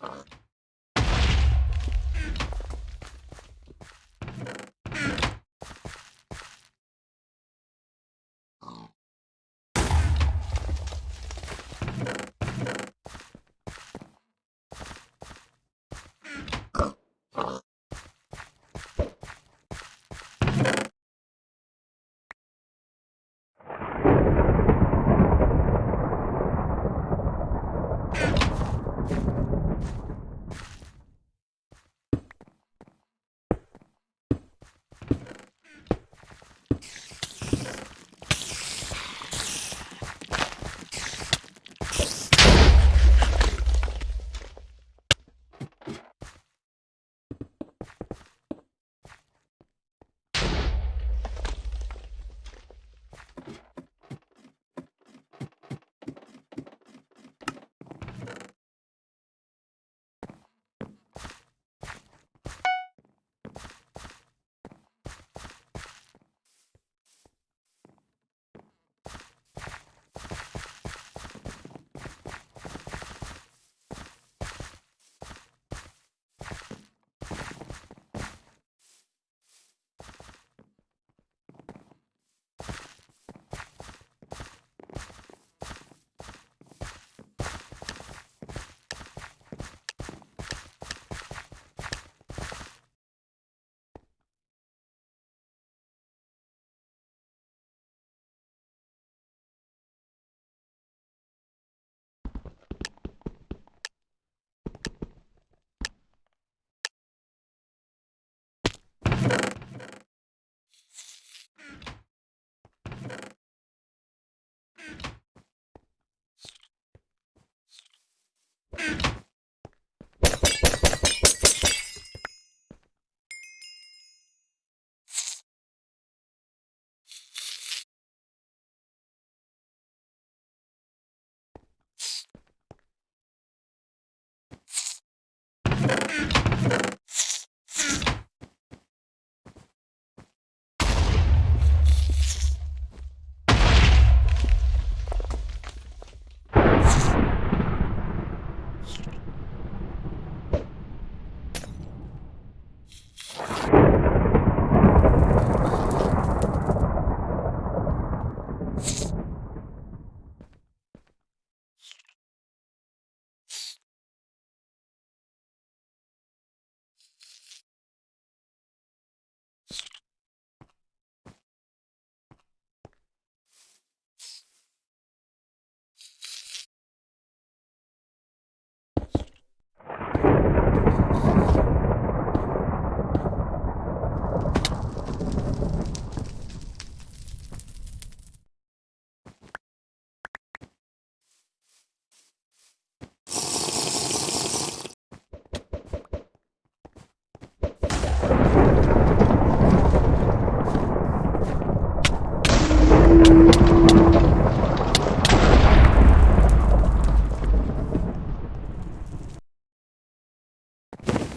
Uh. you.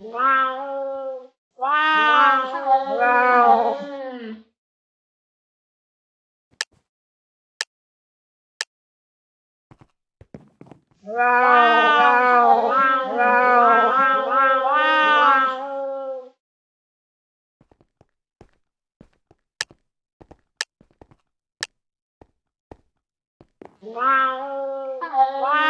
Wow. Wow. Wow. Wow. Wow. Wow. Wow. Wow.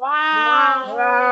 Uau! Uau!